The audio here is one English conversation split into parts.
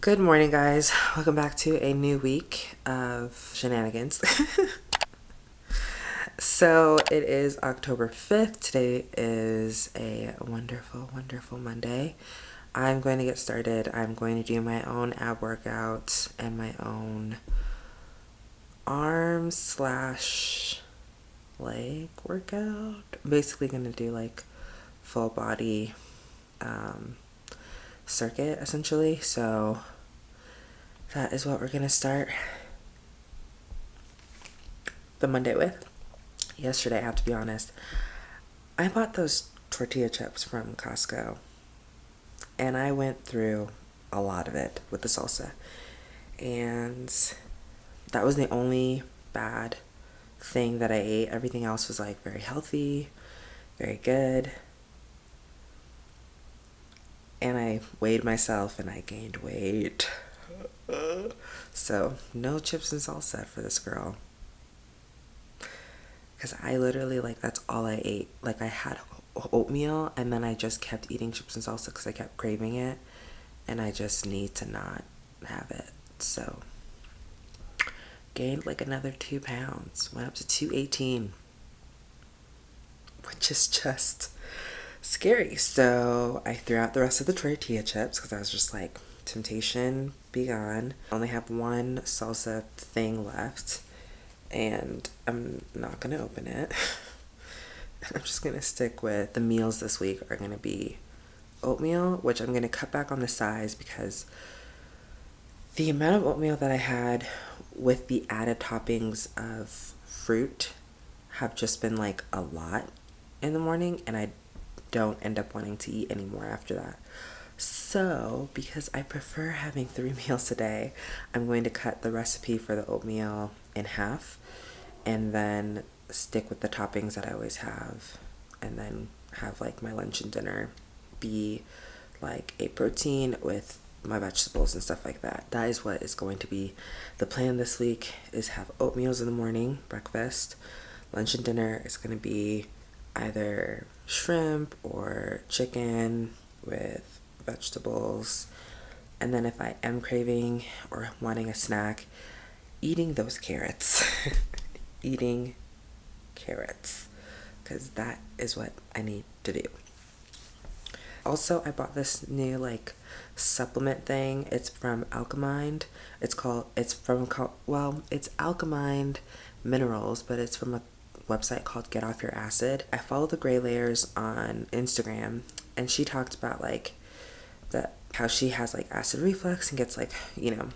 Good morning, guys. Welcome back to a new week of shenanigans. so it is October 5th. Today is a wonderful, wonderful Monday. I'm going to get started. I'm going to do my own ab workouts and my own arm slash leg workout. I'm basically going to do like full body um, circuit essentially. So that is what we're to start the Monday with. Yesterday, I have to be honest, I bought those tortilla chips from Costco and I went through a lot of it with the salsa. And that was the only bad thing that I ate. Everything else was like very healthy, very good. And I weighed myself and I gained weight. so, no chips and salsa for this girl. Because I literally, like, that's all I ate. Like, I had oatmeal and then I just kept eating chips and salsa because I kept craving it and I just need to not have it. So gained like another two pounds, went up to 218, which is just scary. So I threw out the rest of the tortilla chips because I was just like, temptation be gone. I only have one salsa thing left and I'm not gonna open it. I'm just gonna stick with the meals this week are gonna be oatmeal, which I'm gonna cut back on the size because the amount of oatmeal that I had with the added toppings of fruit have just been like a lot in the morning and I don't end up wanting to eat anymore after that. So, because I prefer having three meals a day, I'm going to cut the recipe for the oatmeal in half and then stick with the toppings that I always have and then have like my lunch and dinner be like a protein with my vegetables and stuff like that. That is what is going to be the plan this week is have oatmeals in the morning, breakfast. Lunch and dinner is going to be either shrimp or chicken with vegetables. And then if I am craving or wanting a snack, eating those carrots. eating carrots because that is what I need to do. Also, I bought this new like supplement thing. It's from Alkamind. It's called, it's from, well, it's Alkamind Minerals, but it's from a website called Get Off Your Acid. I follow the Gray Layers on Instagram and she talked about like that how she has like acid reflux and gets like, you know,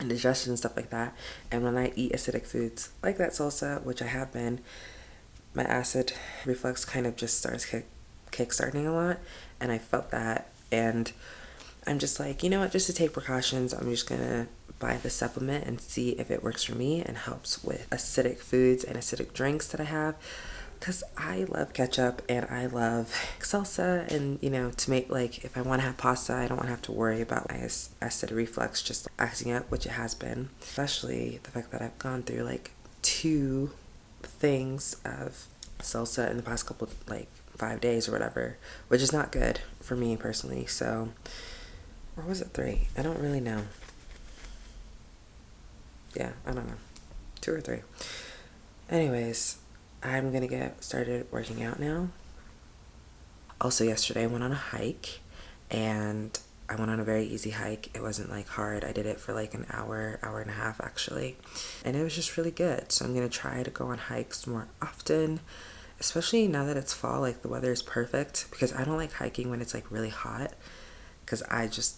indigestion and stuff like that. And when I eat acidic foods like that salsa, which I have been, my acid reflux kind of just starts kick kick-starting a lot and I felt that and I'm just like, you know what, just to take precautions, I'm just gonna buy the supplement and see if it works for me and helps with acidic foods and acidic drinks that I have. Because I love ketchup and I love salsa and you know to make like if I want to have pasta I don't want to have to worry about my acid reflux just acting up which it has been. Especially the fact that I've gone through like two things of salsa in the past couple like five days or whatever which is not good for me personally. So or was it three? I don't really know yeah I don't know two or three anyways I'm gonna get started working out now. Also yesterday I went on a hike and I went on a very easy hike. It wasn't like hard. I did it for like an hour, hour and a half actually. And it was just really good. So I'm gonna try to go on hikes more often, especially now that it's fall, like the weather is perfect because I don't like hiking when it's like really hot because I just,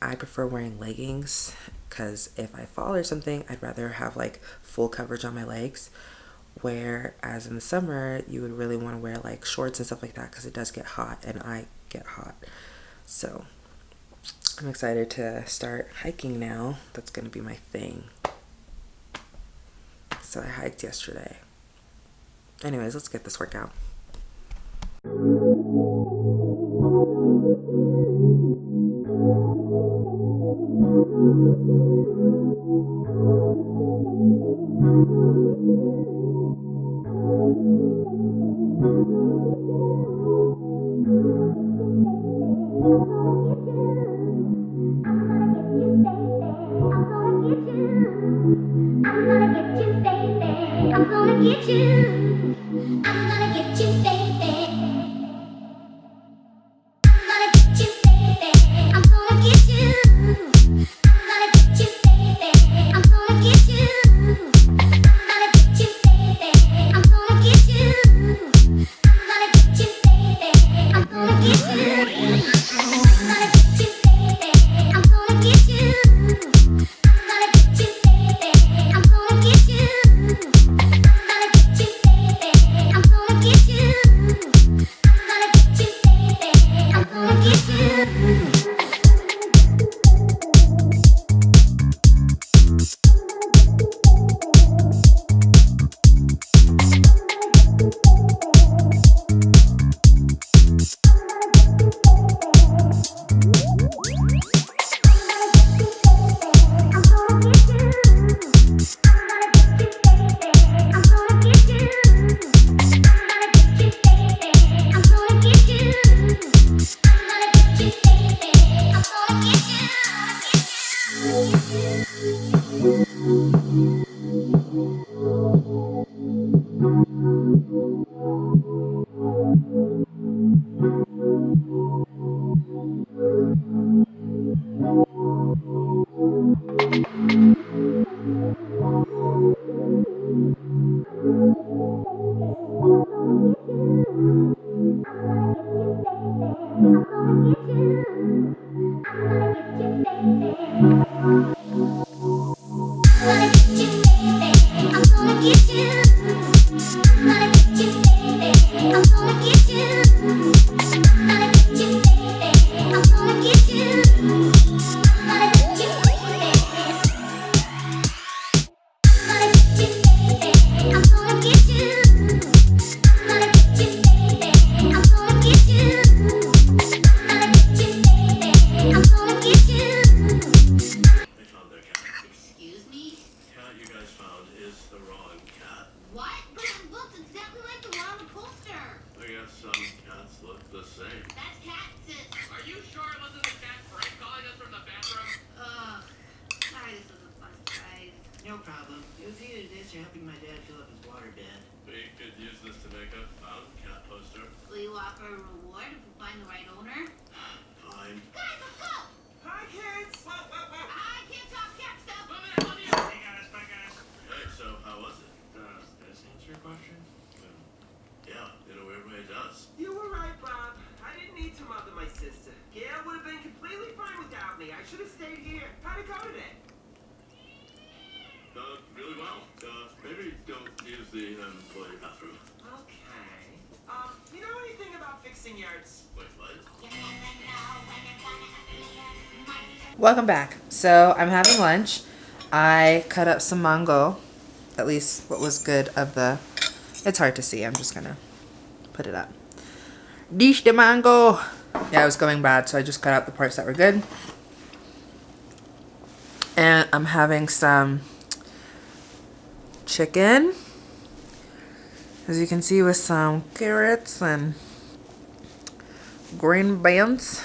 I prefer wearing leggings because if I fall or something, I'd rather have like full coverage on my legs. Whereas in the summer you would really want to wear like shorts and stuff like that because it does get hot and I get hot. So I'm excited to start hiking now. That's gonna be my thing. So I hiked yesterday. Anyways let's get this workout forget you. Welcome back. So I'm having lunch. I cut up some mango, at least what was good of the, it's hard to see. I'm just gonna put it up. Dish de mango. Yeah, it was going bad, so I just cut out the parts that were good. And I'm having some chicken, as you can see with some carrots and green beans.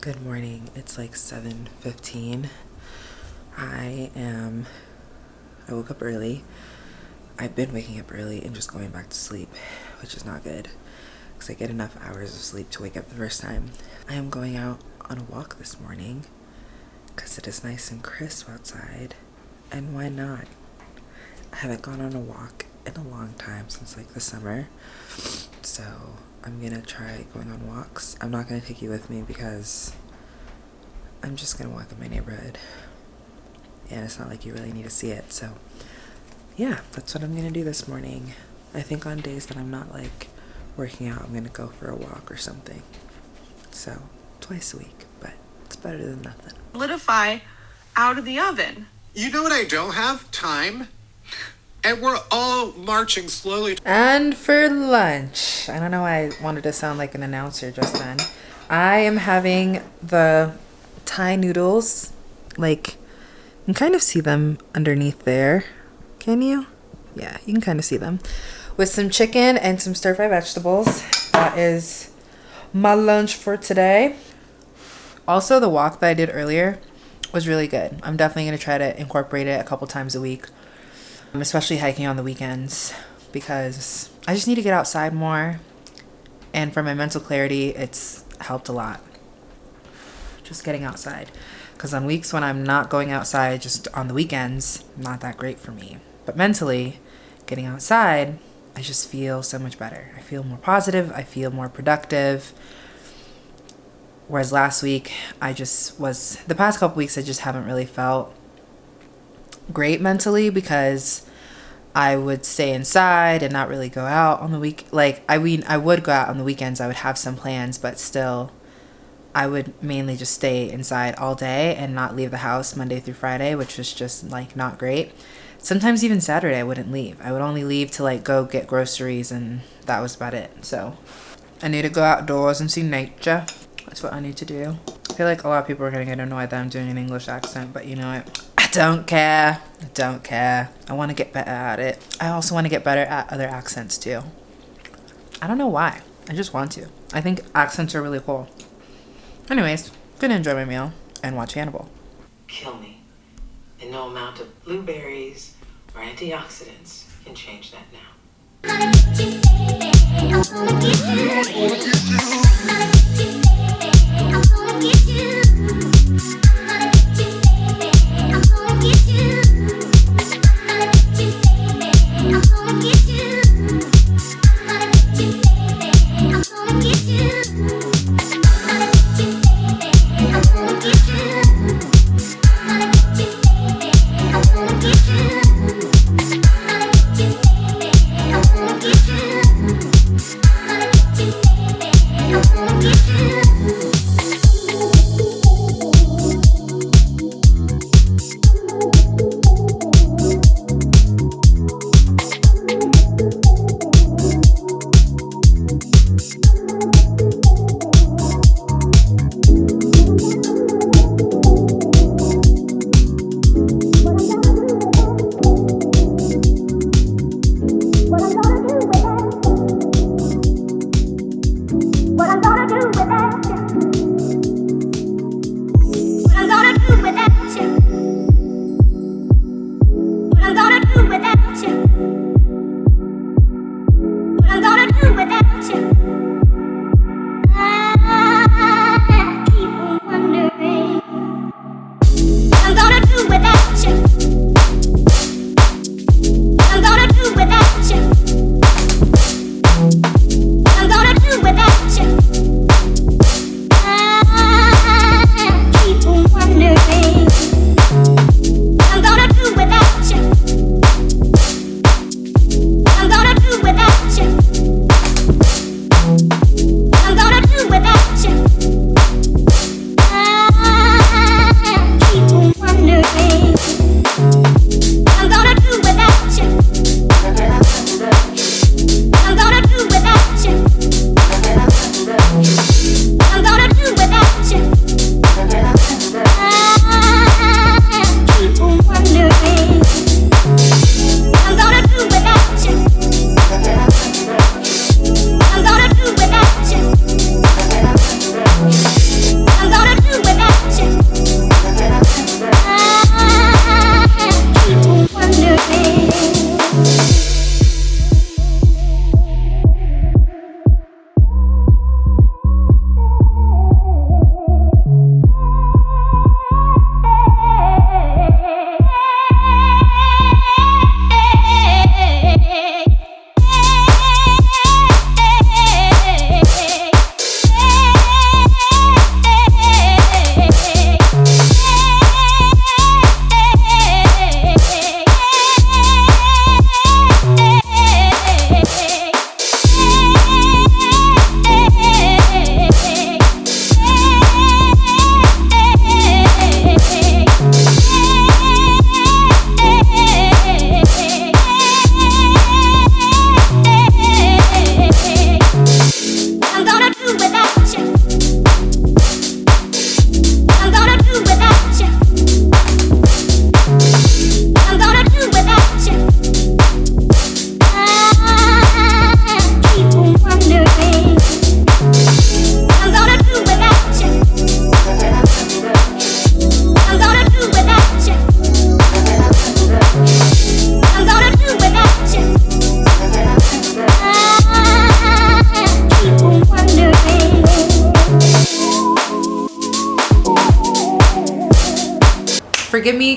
Good morning. It's like 7.15. I am... I woke up early. I've been waking up early and just going back to sleep, which is not good. Because I get enough hours of sleep to wake up the first time. I am going out on a walk this morning because it is nice and crisp outside. And why not? I haven't gone on a walk in a long time since like the summer. So I'm gonna try going on walks. I'm not gonna take you with me because I'm just gonna walk in my neighborhood. And it's not like you really need to see it, so yeah, that's what I'm gonna do this morning. I think on days that I'm not like working out, I'm gonna go for a walk or something. So twice a week, but it's better than nothing. Solidify out of the oven. You know what I don't have? Time. And we're all marching slowly. And for lunch, I don't know why I wanted to sound like an announcer just then. I am having the Thai noodles. Like, you can kind of see them underneath there. Can you? Yeah, you can kind of see them. With some chicken and some stir fry vegetables. That is my lunch for today. Also, the walk that I did earlier was really good. I'm definitely going to try to incorporate it a couple times a week Um, especially hiking on the weekends because I just need to get outside more. And for my mental clarity, it's helped a lot. Just getting outside. Because on weeks when I'm not going outside, just on the weekends, not that great for me. But mentally, getting outside, I just feel so much better. I feel more positive. I feel more productive. Whereas last week, I just was, the past couple weeks, I just haven't really felt great mentally because I would stay inside and not really go out on the week. Like I mean, I would go out on the weekends. I would have some plans, but still, I would mainly just stay inside all day and not leave the house Monday through Friday, which was just like not great. Sometimes even Saturday I wouldn't leave. I would only leave to like go get groceries and that was about it. So I need to go outdoors and see nature. That's what I need to do. I feel like a lot of people are gonna get annoyed that I'm doing an English accent, but you know what? Don't care. I don't care. I want to get better at it. I also want to get better at other accents too. I don't know why. I just want to. I think accents are really cool. Anyways, gonna enjoy my meal and watch Hannibal. Kill me. And no amount of blueberries or antioxidants can change that now.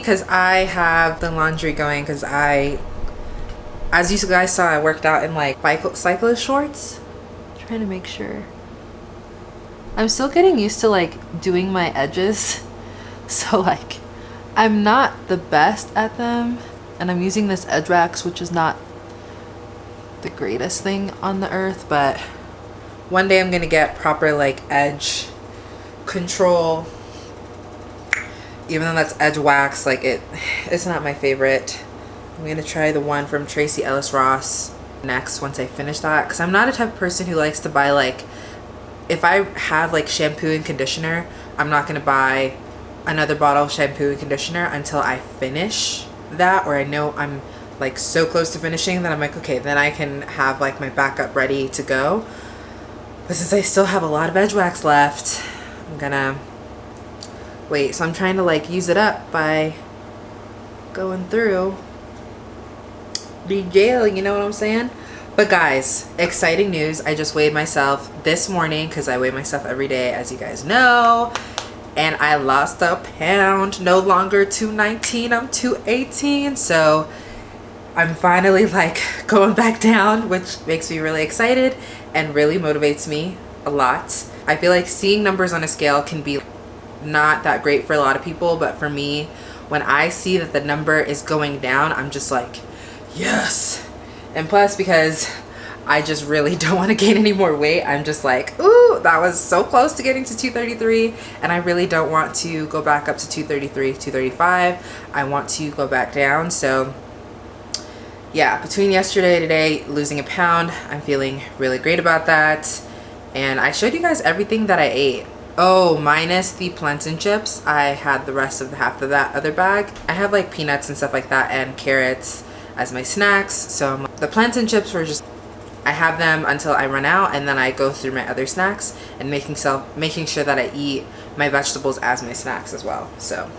Because I have the laundry going because I, as you guys saw, I worked out in like cyclist shorts. trying to make sure. I'm still getting used to like doing my edges. So like, I'm not the best at them. And I'm using this edge wax, which is not the greatest thing on the earth, but one day I'm gonna get proper like edge control even though that's edge wax like it it's not my favorite. I'm gonna try the one from Tracee Ellis Ross next once i finish that because i'm not a type of person who likes to buy like if i have like shampoo and conditioner i'm not gonna buy another bottle of shampoo and conditioner until i finish that or i know i'm like so close to finishing that i'm like okay then i can have like my backup ready to go. But since i still have a lot of edge wax left i'm gonna Wait, so I'm trying to like use it up by going through the gel, you know what I'm saying? But guys, exciting news. I just weighed myself this morning because I weigh myself every day, as you guys know. And I lost a pound. No longer 219, I'm 218. So I'm finally like going back down, which makes me really excited and really motivates me a lot. I feel like seeing numbers on a scale can be not that great for a lot of people, but for me, when I see that the number is going down, I'm just like, yes. And plus because I just really don't want to gain any more weight. I'm just like, ooh, that was so close to getting to 233. And I really don't want to go back up to 233, 235. I want to go back down. So yeah, between yesterday and today, losing a pound, I'm feeling really great about that. And I showed you guys everything that I ate. Oh, minus the plantain chips. I had the rest of the half of that other bag. I have like peanuts and stuff like that and carrots as my snacks. So the plantain chips were just I have them until I run out and then I go through my other snacks and making self making sure that I eat my vegetables as my snacks as well. So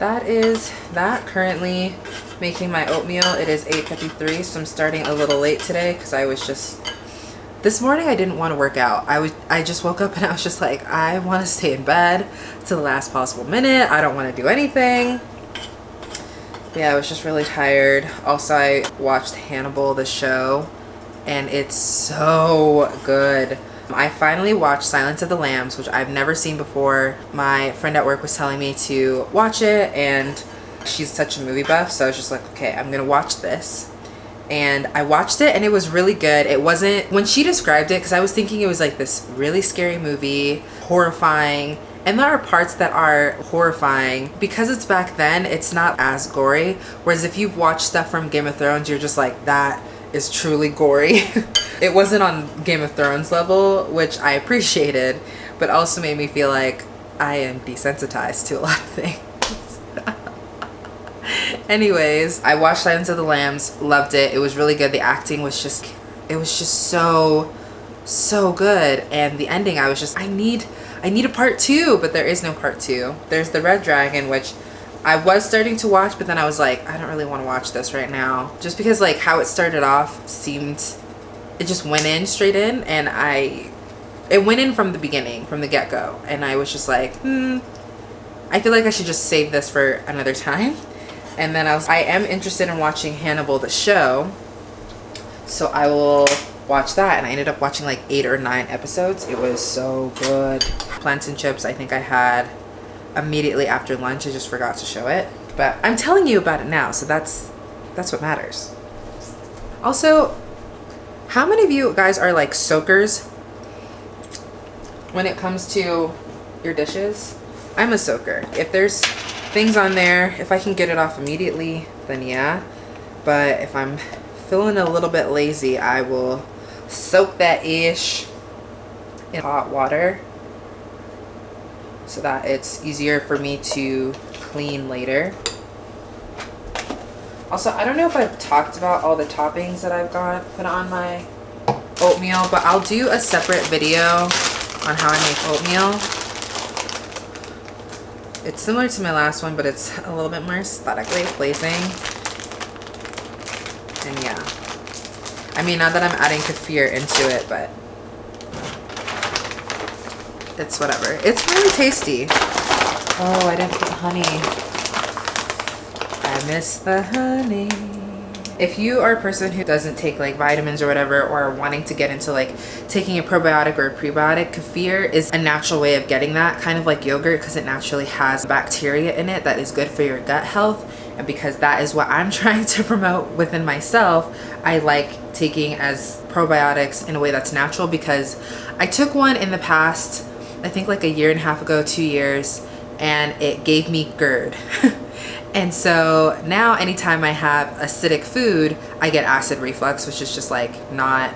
that is that currently making my oatmeal. It is 8.53 so I'm starting a little late today because I was just this morning I didn't want to work out. I was I just woke up and I was just like I want to stay in bed to the last possible minute. I don't want to do anything. Yeah, I was just really tired. Also, I watched Hannibal the show and it's so good. I finally watched Silence of the Lambs, which I've never seen before. My friend at work was telling me to watch it and she's such a movie buff, so I was just like, okay, I'm gonna watch this. And I watched it and it was really good. It wasn't, when she described it, because I was thinking it was like this really scary movie, horrifying, and there are parts that are horrifying. Because it's back then, it's not as gory. Whereas if you've watched stuff from Game of Thrones, you're just like, that is truly gory. it wasn't on Game of Thrones level, which I appreciated, but also made me feel like I am desensitized to a lot of things. Anyways, I watched Silence of the Lambs, loved it. It was really good. The acting was just, it was just so, so good. And the ending, I was just, I need, I need a part two, but there is no part two. There's the Red Dragon, which I was starting to watch, but then I was like, I don't really want to watch this right now. Just because like how it started off seemed, it just went in straight in and I, it went in from the beginning, from the get-go. And I was just like, hmm, I feel like I should just save this for another time. And then I was, I am interested in watching Hannibal the show. So I will watch that. And I ended up watching like eight or nine episodes. It was so good. Plantain chips, I think I had immediately after lunch. I just forgot to show it. But I'm telling you about it now, so that's that's what matters. Also, how many of you guys are like soakers when it comes to your dishes? I'm a soaker. If there's things on there, if I can get it off immediately, then yeah. But if I'm feeling a little bit lazy, I will soak that ish in hot water so that it's easier for me to clean later. Also, I don't know if I've talked about all the toppings that I've got put on my oatmeal, but I'll do a separate video on how I make oatmeal. It's similar to my last one, but it's a little bit more aesthetically pleasing. And yeah. I mean, not that I'm adding kefir into it, but it's whatever. It's really tasty. Oh, I didn't put honey. I miss the honey. If you are a person who doesn't take like vitamins or whatever or wanting to get into like taking a probiotic or a prebiotic, kefir is a natural way of getting that, kind of like yogurt because it naturally has bacteria in it that is good for your gut health. And because that is what I'm trying to promote within myself, I like taking as probiotics in a way that's natural because I took one in the past I think like a year and a half ago, two years, and it gave me GERD. and so now anytime I have acidic food, I get acid reflux, which is just like not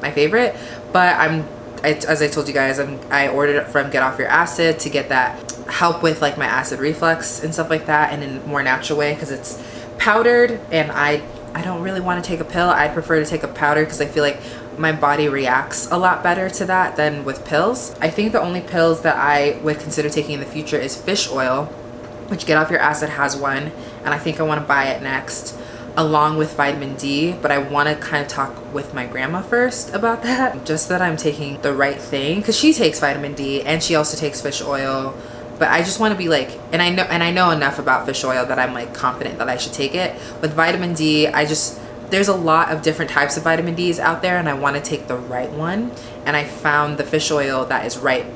my favorite. But I'm, I, as I told you guys, I'm, I ordered it from Get Off Your Acid to get that help with like my acid reflux and stuff like that and in a more natural way because it's powdered and I I don't really want to take a pill. I prefer to take a powder because I feel like my body reacts a lot better to that than with pills. I think the only pills that I would consider taking in the future is fish oil, which Get Off Your Acid has one, and I think I want to buy it next. along with vitamin D, but I want to kind of talk with my grandma first about that. Just that I'm taking the right thing because she takes vitamin D and she also takes fish oil. But I just want to be like, and I know, and I know enough about fish oil that I'm like confident that I should take it. With vitamin D, I just there's a lot of different types of vitamin D's out there, and I want to take the right one. And I found the fish oil that is right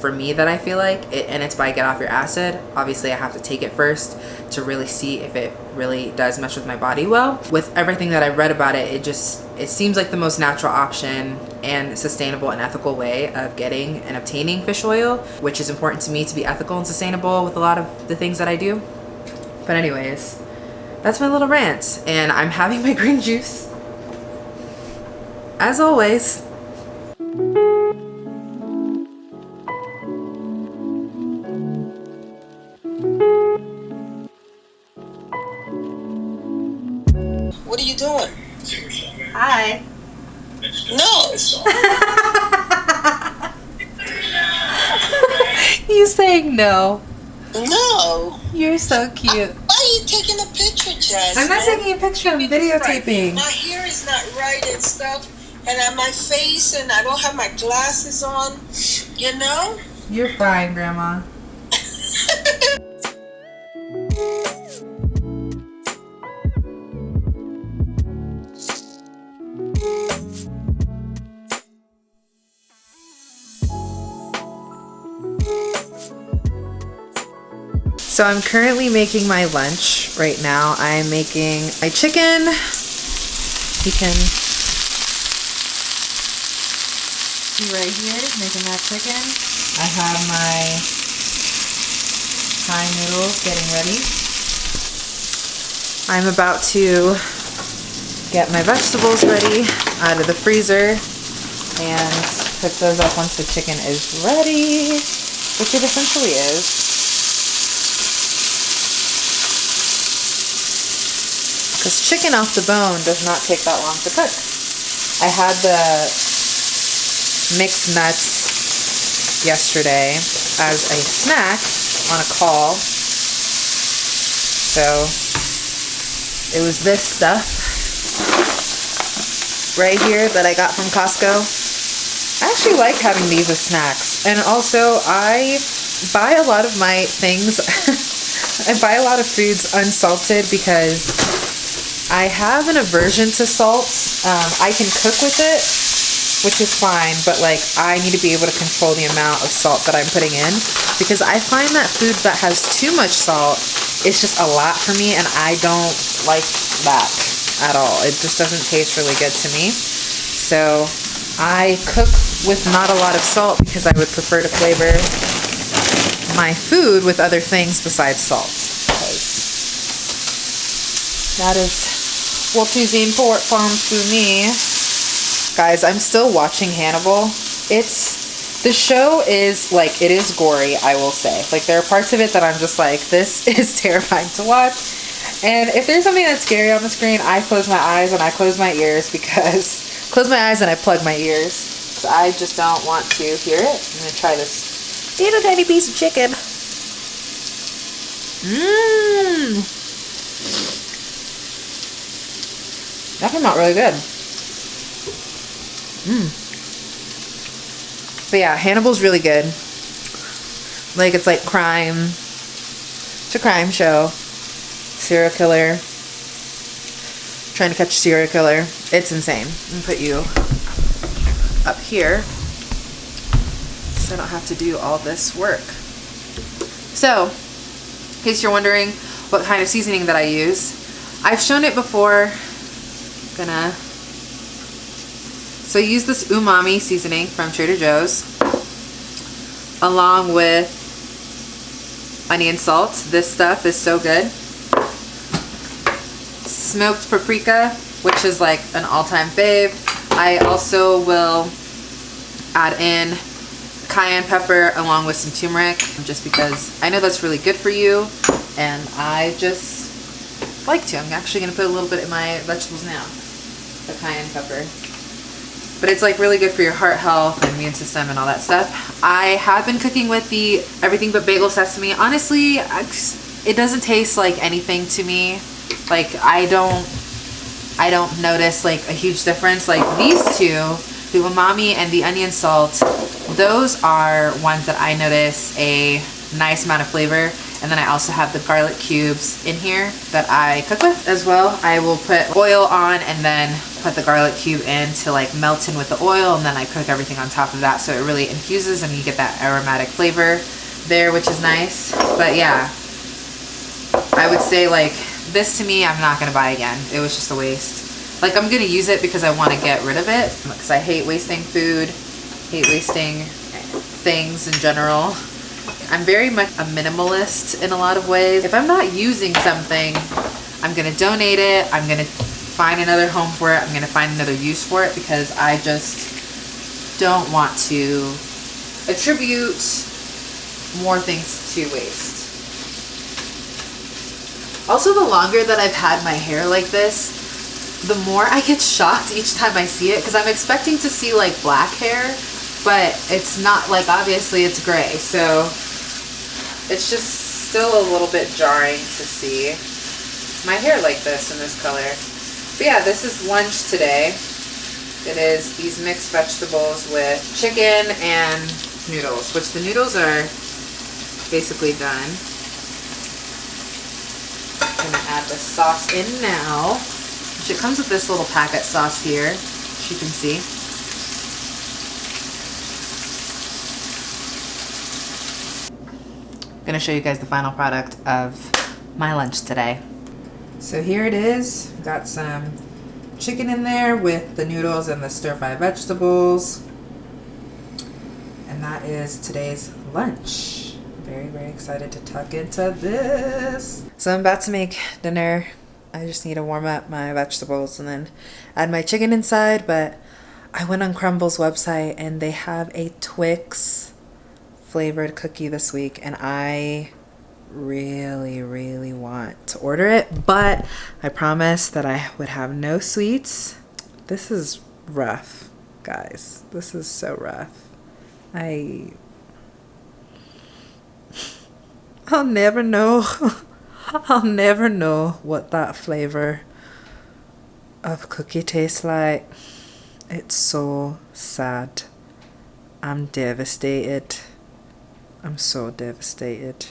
for me that I feel like it, and it's by get off your acid. Obviously I have to take it first to really see if it really does mesh with my body well. With everything that I've read about it it just it seems like the most natural option and sustainable and ethical way of getting and obtaining fish oil which is important to me to be ethical and sustainable with a lot of the things that I do. But anyways that's my little rant and I'm having my green juice. As always Hi. No. you saying no No. you're so cute Why are you taking a picture, Jasmine? I'm not taking a picture, I'm videotaping. My hair is not right and stuff, and on my face, and I don't have my glasses on. You know? You're fine, Grandma. So I'm currently making my lunch right now. I'm making my chicken. You can see right here, making that chicken. I have my Thai noodles getting ready. I'm about to get my vegetables ready out of the freezer and cook those up once the chicken is ready, which it essentially is. Because chicken off the bone does not take that long to cook. I had the mixed nuts yesterday as a snack on a call. So it was this stuff right here that I got from Costco. I actually like having these as snacks. And also I buy a lot of my things, I buy a lot of foods unsalted because I have an aversion to salt. Um, I can cook with it, which is fine, but like I need to be able to control the amount of salt that I'm putting in because I find that food that has too much salt is just a lot for me and I don't like that at all. It just doesn't taste really good to me. So I cook with not a lot of salt because I would prefer to flavor my food with other things besides salt. That is what is important to me. Guys, I'm still watching Hannibal. It's the show is like it is gory, I will say. Like there are parts of it that I'm just like this is terrifying to watch. And if there's something that's scary on the screen, I close my eyes and I close my ears because close my eyes and I plug my ears. Cause I just don't want to hear it. I'm gonna try this little tiny piece of chicken. Mmm. That came out really good. Mmm. But yeah, Hannibal's really good. Like it's like crime. It's a crime show. Serial killer. Trying to catch serial killer. It's insane. Gonna put you up here so I don't have to do all this work. So, in case you're wondering what kind of seasoning that I use, I've shown it before gonna so use this umami seasoning from Trader Joe's along with onion salt. This stuff is so good. Smoked paprika which is like an all-time fave. I also will add in cayenne pepper along with some turmeric just because I know that's really good for you and I just like to. I'm actually going to put a little bit in my vegetables now the cayenne pepper. But it's like really good for your heart health and immune system and all that stuff. I have been cooking with the everything but bagel sesame. Honestly, it doesn't taste like anything to me. Like I don't I don't notice like a huge difference. Like these two, the umami and the onion salt, those are ones that I notice a nice amount of flavor. And then I also have the garlic cubes in here that I cook with as well. I will put oil on and then put the garlic cube in to like melt in with the oil and then I cook everything on top of that so it really infuses and you get that aromatic flavor there which is nice. But yeah, I would say like this to me I'm not gonna buy again. It was just a waste. Like I'm gonna use it because I want to get rid of it because I hate wasting food, hate wasting things in general. I'm very much a minimalist in a lot of ways. If I'm not using something, I'm gonna donate it. I'm gonna find another home for it. I'm gonna find another use for it because I just don't want to attribute more things to waste. Also, the longer that I've had my hair like this, the more I get shocked each time I see it because I'm expecting to see like black hair, but it's not like obviously it's gray. So it's just still a little bit jarring to see my hair like this in this color. But yeah, this is lunch today. It is these mixed vegetables with chicken and noodles, which the noodles are basically done. I'm gonna add the sauce in now. Which it comes with this little packet sauce here, as you can see. Gonna show you guys the final product of my lunch today. So here it is. Got some chicken in there with the noodles and the stir-fry vegetables. And that is today's lunch. Very, very excited to tuck into this. So I'm about to make dinner. I just need to warm up my vegetables and then add my chicken inside. But I went on Crumbl's website and they have a Twix flavored cookie this week. And I really, really want to order it. But I promised that I would have no sweets. This is rough, guys. This is so rough. I I'll never know. I'll never know what that flavor of cookie tastes like. It's so sad. I'm devastated. I'm so devastated.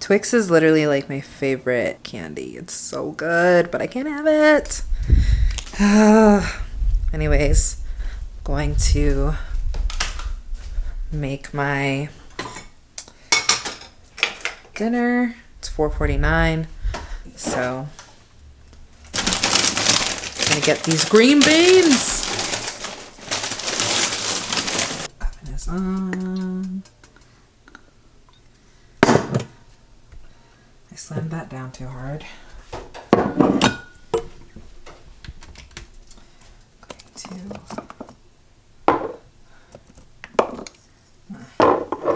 Twix is literally like my favorite candy. It's so good, but I can't have it. Anyways, going to make my dinner. It's 4.49. So I'm gonna get these green beans. Oven is on. I slammed that down too hard. I'm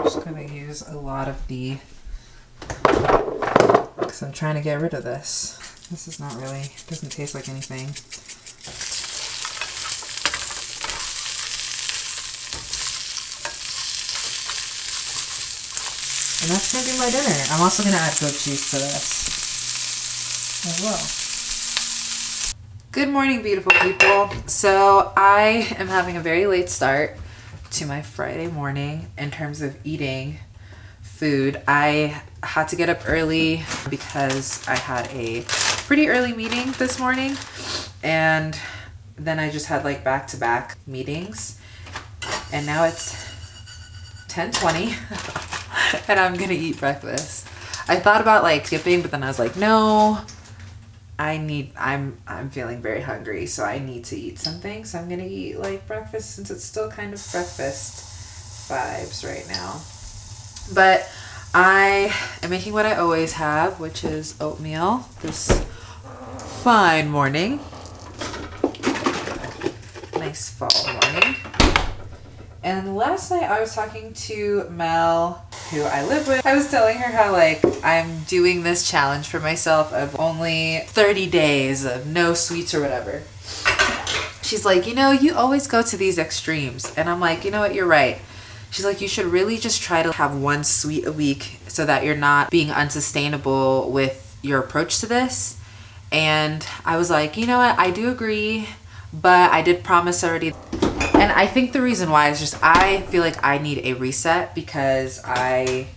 just gonna use a lot of the because I'm trying to get rid of this. This is not really, doesn't taste like anything. And that's going to be my dinner. I'm also going to add goat cheese to this as well. Good morning, beautiful people. So I am having a very late start to my Friday morning in terms of eating food. I had to get up early because I had a pretty early meeting this morning and then I just had like back-to-back -back meetings and now it's 10:20 and I'm gonna eat breakfast. I thought about like skipping but then I was like no I need I'm I'm feeling very hungry so I need to eat something so I'm gonna eat like breakfast since it's still kind of breakfast vibes right now but I am making what I always have, which is oatmeal this fine morning. Nice fall morning. And last night I was talking to Mel, who I live with. I was telling her how like I'm doing this challenge for myself of only 30 days of no sweets or whatever. She's like, you know, you always go to these extremes. And I'm like, you know what, you're right. She's like, you should really just try to have one sweet a week so that you're not being unsustainable with your approach to this. And I was like, you know what? I do agree, but I did promise already. And I think the reason why is just I feel like I need a reset because I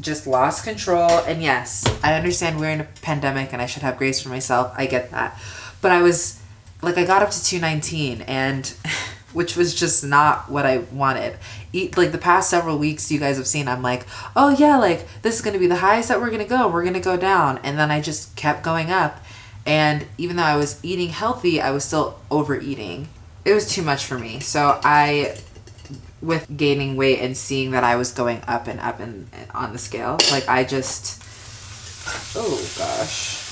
just lost control. And yes, I understand we're in a pandemic and I should have grace for myself. I get that. But I was like, I got up to 219 and which was just not what I wanted. Eat, like the past several weeks you guys have seen, I'm like, oh yeah, like this is gonna be the highest that we're gonna go. We're gonna go down. And then I just kept going up. And even though I was eating healthy, I was still overeating. It was too much for me. So I with gaining weight and seeing that I was going up and up and on the scale. Like I just oh gosh.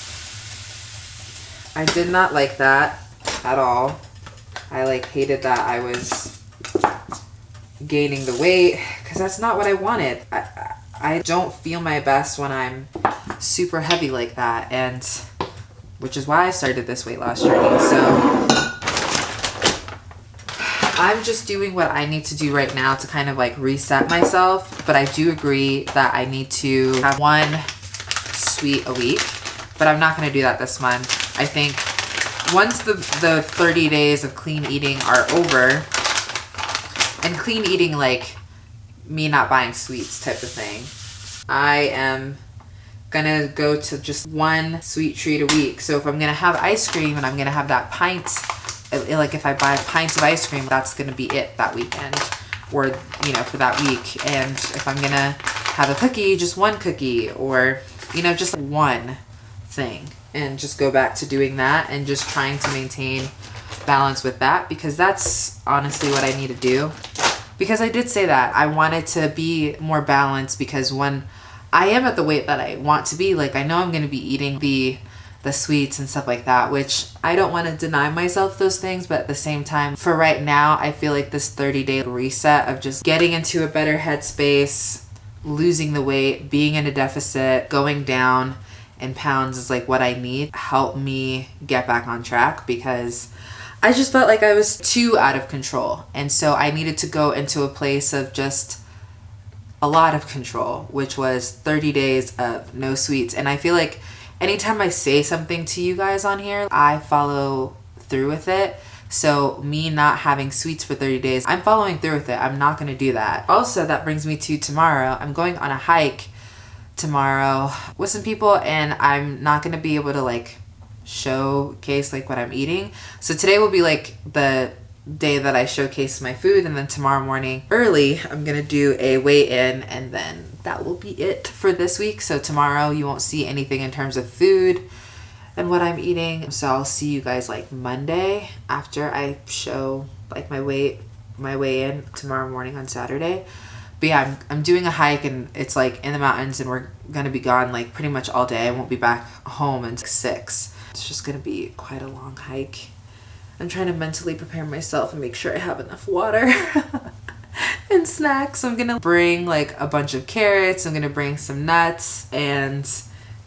I did not like that at all. I like hated that I was gaining the weight because that's not what I wanted. I, I don't feel my best when I'm super heavy like that and which is why I started this weight loss journey. So I'm just doing what I need to do right now to kind of like reset myself. But I do agree that I need to have one sweet a week. But I'm not going to do that this month. I think once the, the 30 days of clean eating are over, and clean eating like me not buying sweets type of thing, I am gonna go to just one sweet treat a week. So if I'm gonna have ice cream and I'm gonna have that pint uh, like if I buy pints of ice cream, that's to be it that weekend or, you know, for that week. And if I'm to have a cookie, just one cookie or, you know, just one thing and just go back to doing that and just trying to maintain balance with that because that's honestly what I need to do. Because I did say that I wanted to be more balanced because when I am at the weight that I want to be, like I know I'm going to be eating the the sweets and stuff like that, which I don't want to deny myself those things, but at the same time, for right now, I feel like this 30 day reset of just getting into a better headspace, losing the weight, being in a deficit, going down in pounds is like what I need. Help me get back on track because I just felt like I was too out of control. And so I needed to go into a place of just a lot of control, which was 30 days of no sweets. And I feel like anytime I say something to you guys on here, I follow through with it. So me not having sweets for 30 days, I'm following through with it. I'm not going to do that. Also, that brings me to tomorrow. I'm going on a hike tomorrow with some people and I'm not going to be able to like showcase like what I'm eating. So today will be like the day that I showcase my food and then tomorrow morning early I'm gonna do a weigh-in and then that will be it for this week. So tomorrow you won't see anything in terms of food and what I'm eating. So I'll see you guys like Monday after I show like my weight, my weigh in tomorrow morning on Saturday. But yeah, I'm, I'm doing a hike and it's like in the mountains and we're gonna be gone like pretty much all day. I won't be back home until six. It's just gonna be quite a long hike. I'm trying to mentally prepare myself and make sure I have enough water. and snacks. I'm gonna bring like a bunch of carrots. I'm gonna bring some nuts and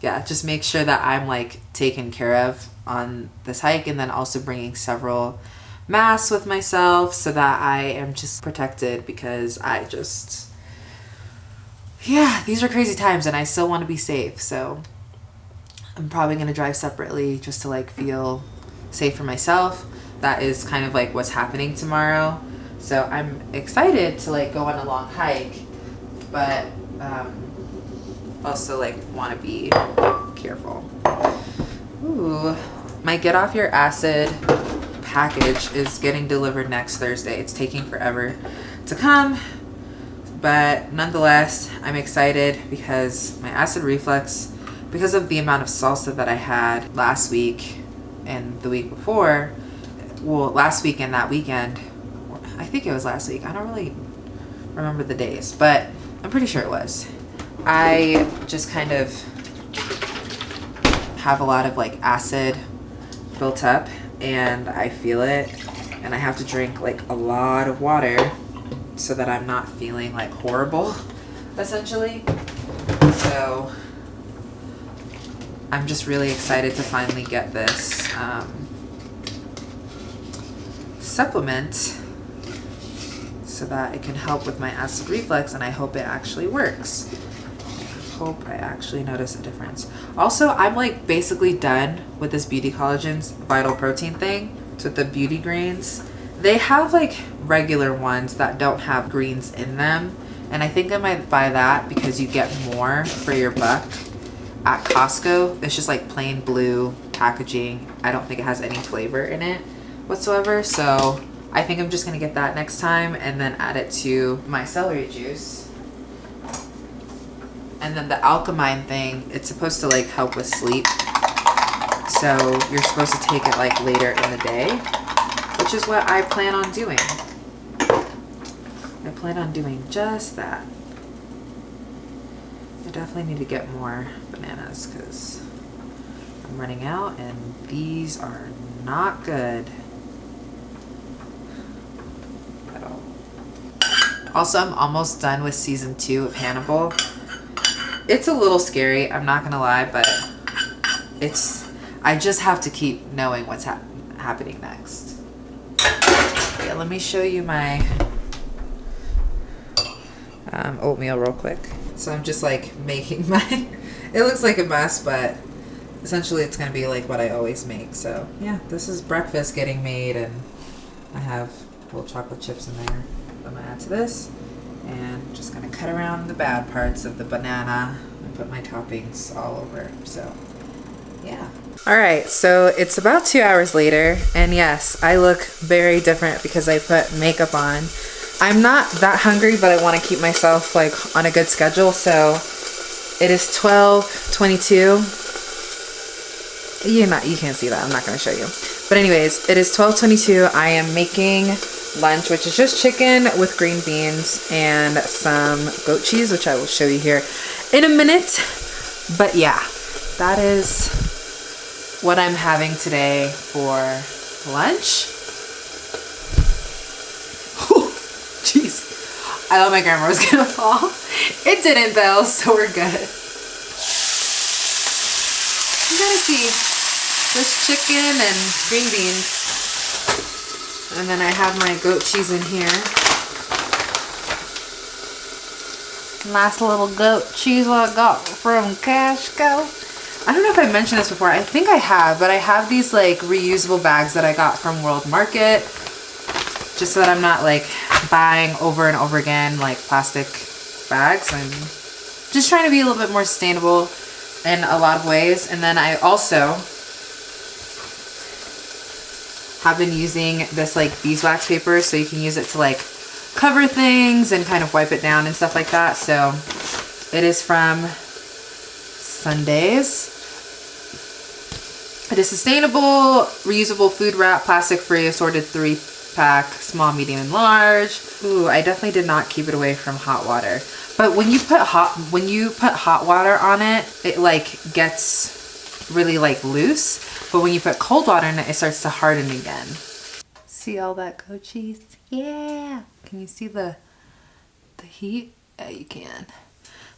yeah, just make sure that I'm like taken care of on this hike and then also bringing several masks with myself so that I am just protected because I just yeah, these are crazy times and I still want to be safe. So I'm probably to drive separately just to like feel safe for myself. That is kind of like what's happening tomorrow. So I'm excited to like go on a long hike, but um, also like want to be careful. Ooh, my get off your acid package is getting delivered next Thursday. It's taking forever to come, but nonetheless, I'm excited because my acid reflux, because of the amount of salsa that I had last week and the week before, well, last weekend, that weekend, I think it was last week. I don't really remember the days, but I'm pretty sure it was. I just kind of have a lot of like acid built up and I feel it and I have to drink like a lot of water so that I'm not feeling like horrible essentially. So I'm just really excited to finally get this um, supplement so that it can help with my acid reflux and I hope it actually works. hope I actually notice a difference. Also, I'm like basically done with this Beauty Collagen's Vital Protein thing. With the beauty greens. They have like regular ones that don't have greens in them. And I think I might buy that because you get more for your buck at Costco. It's just like plain blue packaging. I don't think it has any flavor in it whatsoever. So I think I'm just gonna get that next time and then add it to my celery juice. And then the Alkamind thing, it's supposed to like help with sleep. So you're supposed to take it like later in the day, which is what I plan on doing. I plan on doing just that. I definitely need to get more bananas because I'm running out and these are not good at all. Also, I'm almost done with season two of Hannibal. It's a little scary, I'm not gonna lie, but it's, I just have to keep knowing what's hap happening next. Yeah, let me show you my um, oatmeal real quick. So I'm just like making my, it looks like a mess, but essentially it's gonna be like what I always make. So yeah, this is breakfast getting made and I have little chocolate chips in there. To this and just gonna cut around the bad parts of the banana and put my toppings all over. So yeah. All right, so it's about two hours later, and yes, I look very different because I put makeup on. I'm not that hungry, but I want to keep myself like on a good schedule. So it is 12:22. You not you can't see that. I'm not going to show you. But anyways, it is 12:22. I am making lunch, which is just chicken with green beans and some goat cheese, which I will show you here in a minute. But yeah, that is what I'm having today for lunch. Jeez. I thought my camera was gonna fall. It didn't though, so we're good. You gotta see this chicken and green beans. And then I have my goat cheese in here. Nice little goat cheese I got from Costco. I don't know if I mentioned this before. I think I have, but I have these like reusable bags that I got from World Market just so that I'm not like buying over and over again like plastic bags. I'm just trying to be a little bit more sustainable in a lot of ways. And then I also have been using this like beeswax paper so you can use it to like cover things and kind of wipe it down and stuff like that. So it is from Sundays. It is sustainable, reusable food wrap, plastic free, assorted three pack, small, medium, and large. Ooh, I definitely did not keep it away from hot water. But when you put hot when you put hot water on it, it like gets really like loose. But when you put cold water in it, it starts to harden again. See all that goat cheese? Yeah. Can you see the the heat? Yeah, you can.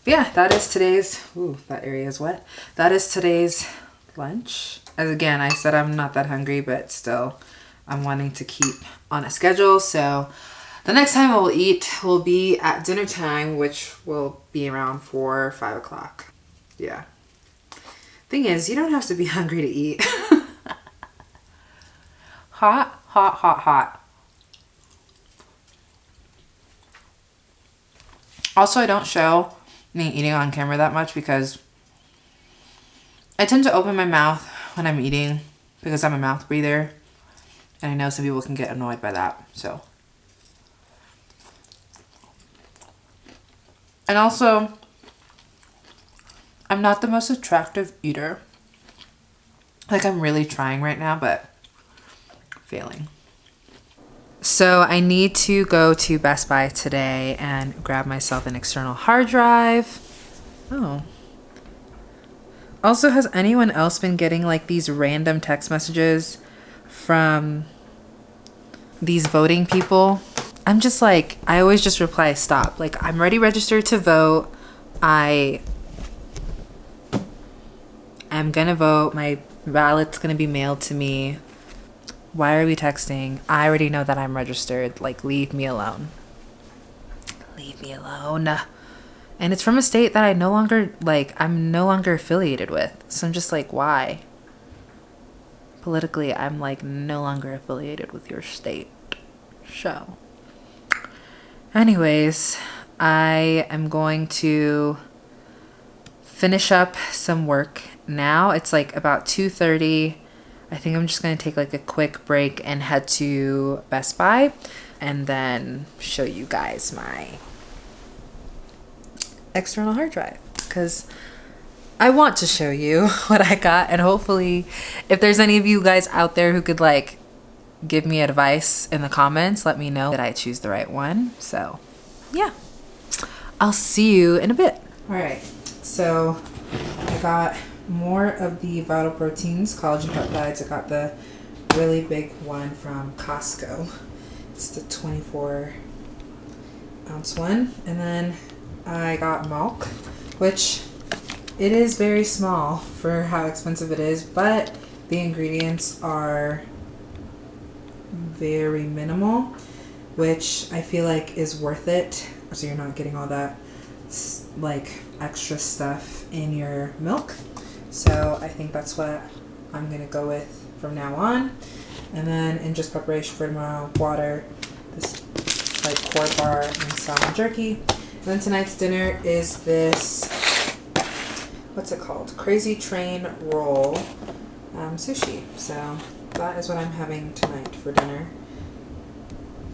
But yeah, that is today's, ooh, that area is wet. That is today's lunch. As again, I said I'm not that hungry, but still I'm wanting to keep on a schedule. So the next time I will eat will be at dinner time, which will be around four or five o'clock. Yeah. Thing is, you don't have to be hungry to eat. hot, hot, hot, hot. Also, I don't show me eating on camera that much because I tend to open my mouth when I'm eating because I'm a mouth breather. And I know some people can get annoyed by that, so. And also, I'm not the most attractive eater. Like I'm really trying right now, but failing. So I need to go to Best Buy today and grab myself an external hard drive. Oh. Also, has anyone else been getting like these random text messages from these voting people? I'm just like, I always just reply, stop. Like, I'm already registered to vote. I am gonna vote. My ballot's gonna be mailed to me. Why are we texting? I already know that I'm registered. Like, leave me alone. Leave me alone. And it's from a state that I no longer like I'm no longer affiliated with. So I'm just like, why? Politically, I'm like no longer affiliated with your state. So anyways, I am going to finish up some work now. It's like about 2:30. I think I'm just going to take like a quick break and head to Best Buy and then show you guys my external hard drive cuz I want to show you what I got and hopefully if there's any of you guys out there who could like give me advice in the comments, let me know that I choose the right one. So, yeah. I'll see you in a bit. All right. So, I got more of the Vital Proteins collagen peptides. I got the really big one from Costco. It's the 24 ounce one. And then I got milk, which it is very small for how expensive it is, but the ingredients are very minimal, which I feel like is worth it. So you're not getting all that like extra stuff in your milk. So I think that's what I'm gonna go with from now on. And then in just preparation for tomorrow, water, this like quart bar and salmon jerky. And then tonight's dinner is this, what's it called? Crazy Train Roll um, sushi. So that is what I'm having tonight for dinner.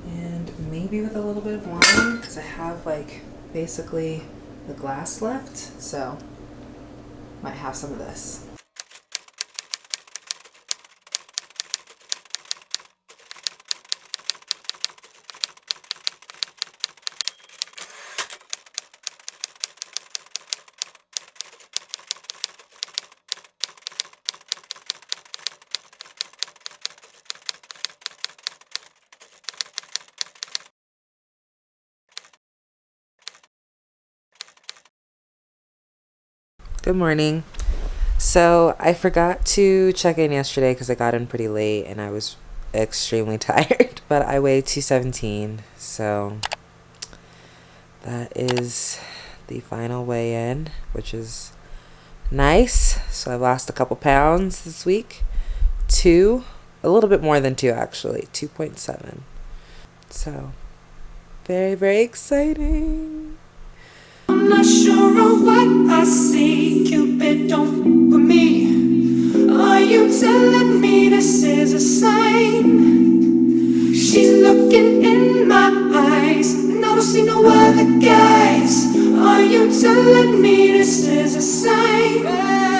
And maybe with a little bit of wine, because I have like basically the glass left. So might have some of this. Good morning. So I forgot to check in yesterday because I got in pretty late and I was extremely tired. But I weighed 217, so that is the final weigh in, which is nice. So I've lost a couple pounds this week. Two, a little bit more than two actually, 2.7. So very, very exciting. Not sure of what I see. Cupid, don't with me. Are you telling me this is a sign? She's looking in my eyes, and I don't see no other guys. Are you telling me this is a sign?